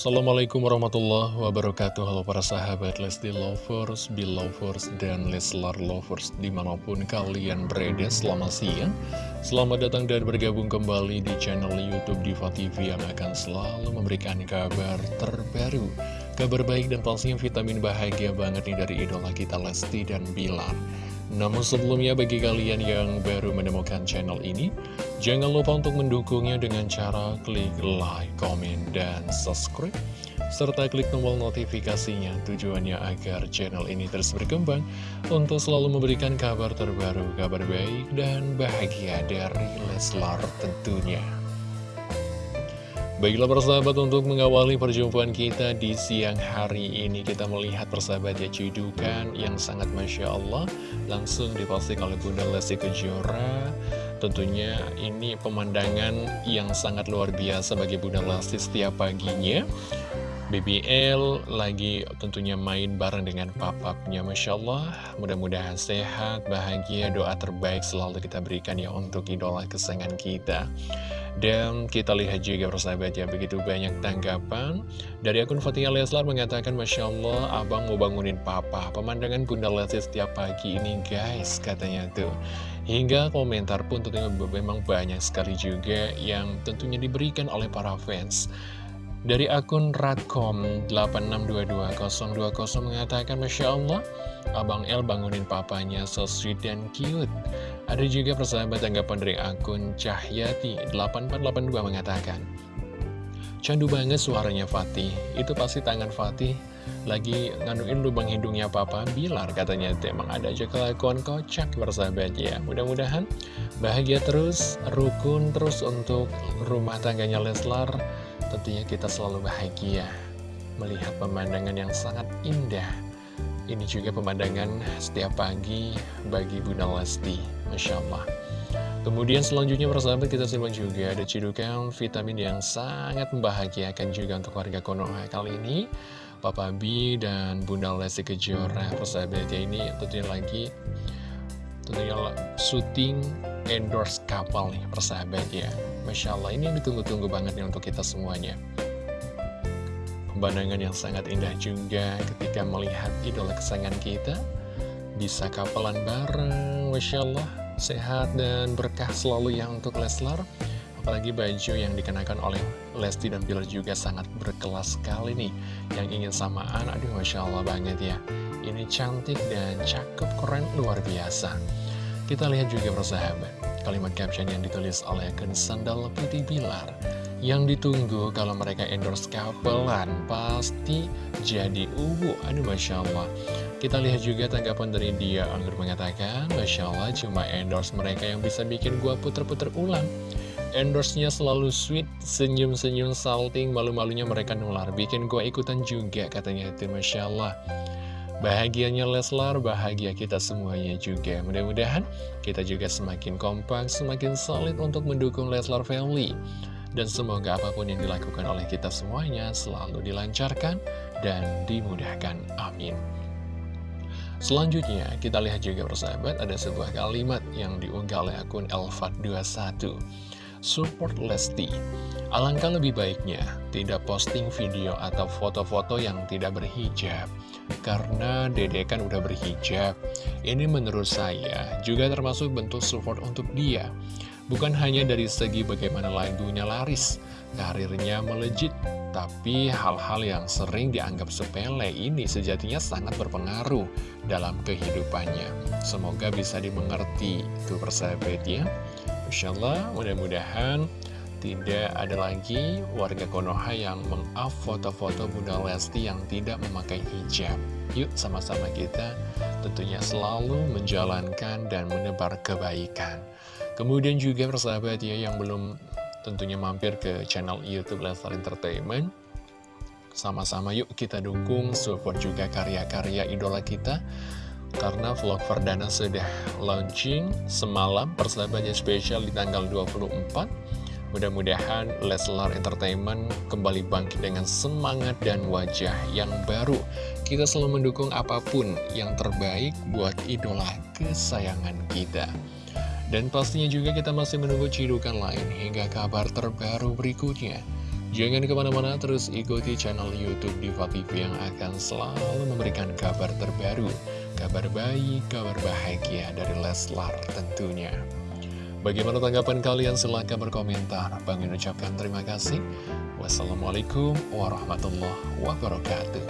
Assalamualaikum warahmatullahi wabarakatuh. Halo para sahabat Lesti Lovers, Belovers, dan Leslar Lovers Di mana pun kalian berada selamat siang. Selamat datang dan bergabung kembali di channel Youtube Diva TV Yang akan selalu memberikan kabar terbaru. Kabar baik dan pastinya vitamin bahagia banget nih dari idola kita Lesti dan Bilar namun sebelumnya bagi kalian yang baru menemukan channel ini, jangan lupa untuk mendukungnya dengan cara klik like, komen, dan subscribe. Serta klik tombol notifikasinya tujuannya agar channel ini terus berkembang untuk selalu memberikan kabar terbaru, kabar baik, dan bahagia dari Leslar tentunya. Baiklah persahabat untuk mengawali perjumpaan kita di siang hari ini Kita melihat persahabat ya yang sangat Masya Allah Langsung diposting oleh Bunda Lesti Kejora. Tentunya ini pemandangan yang sangat luar biasa bagi Bunda Lesti setiap paginya BBL lagi tentunya main bareng dengan papapnya Masya Allah Mudah-mudahan sehat, bahagia, doa terbaik selalu kita berikan ya untuk idola kesayangan kita dan kita lihat juga persahabat ya, begitu banyak tanggapan. Dari akun Fatia Leslar mengatakan, Masya Allah, abang mau bangunin papa. Pemandangan Bunda Lesti setiap pagi ini guys, katanya tuh. Hingga komentar pun tentunya memang banyak sekali juga yang tentunya diberikan oleh para fans. Dari akun Radcom86222020 mengatakan, Masya Allah, Abang El bangunin papanya so sweet dan cute. Ada juga persahabat tanggapan dari akun Cahyati8482 mengatakan, Candu banget suaranya Fatih, itu pasti tangan Fatih lagi nganuin lubang hidungnya papa Bilar katanya. Emang ada aja kelakuan kocak persahabat ya. Mudah-mudahan bahagia terus rukun terus untuk rumah tangganya Leslar tentunya kita selalu bahagia melihat pemandangan yang sangat indah ini juga pemandangan setiap pagi bagi Bunda Lesti, Masya Allah. Kemudian selanjutnya persahabat kita simak juga ada cidukan vitamin yang sangat membahagiakan juga untuk warga Konoha kali ini. Papa B dan Bunda Lesti Kejora persahabat ya ini tentunya lagi tentunya syuting endorse kapal nih persahabat ya. Masya Allah ini ditunggu-tunggu banget nih untuk kita semuanya. Pemandangan yang sangat indah juga ketika melihat idola kesayangan kita Bisa kapalan bareng, Masya Allah Sehat dan berkah selalu ya untuk Leslar Apalagi baju yang dikenakan oleh Lesti dan Bilar juga sangat berkelas sekali nih Yang ingin samaan, aduh Masya Allah banget ya Ini cantik dan cakep, keren, luar biasa Kita lihat juga persahabat Kalimat caption yang ditulis oleh akun Sandal Putih Bilar yang ditunggu kalau mereka endorse kapelan pasti jadi ubu. Aduh Masya Allah. Kita lihat juga tanggapan dari dia Anggur mengatakan, Masya Allah cuma endorse mereka yang bisa bikin gua puter-puter ulang. Endorse-nya selalu sweet, senyum-senyum salting, malu-malunya mereka nular. Bikin gua ikutan juga katanya itu Masya Allah. Bahagianya Leslar, bahagia kita semuanya juga. Mudah-mudahan kita juga semakin kompak, semakin solid untuk mendukung Leslar Family. Dan semoga apa pun yang dilakukan oleh kita semuanya selalu dilancarkan dan dimudahkan. Amin. Selanjutnya, kita lihat juga persahabat, ada sebuah kalimat yang diunggah oleh akun Elfat21. Support Lesti. Alangkah lebih baiknya tidak posting video atau foto-foto yang tidak berhijab. Karena dede kan udah berhijab. Ini menurut saya juga termasuk bentuk support untuk dia. Bukan hanya dari segi bagaimana lagunya laris, karirnya melejit, tapi hal-hal yang sering dianggap sepele ini sejatinya sangat berpengaruh dalam kehidupannya. Semoga bisa dimengerti itu persahabat ya. Insya Allah mudah-mudahan tidak ada lagi warga Konoha yang meng-up foto-foto Bunda Lesti yang tidak memakai hijab. Yuk sama-sama kita tentunya selalu menjalankan dan menebar kebaikan. Kemudian juga persahabat ya yang belum tentunya mampir ke channel Youtube Lestar Entertainment Sama-sama yuk kita dukung, support juga karya-karya idola kita Karena vlog perdana sudah launching semalam persahabatnya spesial di tanggal 24 Mudah-mudahan Leslar Entertainment kembali bangkit dengan semangat dan wajah yang baru Kita selalu mendukung apa pun yang terbaik buat idola kesayangan kita dan pastinya juga kita masih menunggu cidukan lain hingga kabar terbaru berikutnya. Jangan ke mana-mana terus ikuti channel Youtube Diva TV yang akan selalu memberikan kabar terbaru, kabar baik, kabar bahagia dari Leslar tentunya. Bagaimana tanggapan kalian? Silahkan berkomentar. Bang ucapkan terima kasih. Wassalamualaikum warahmatullahi wabarakatuh.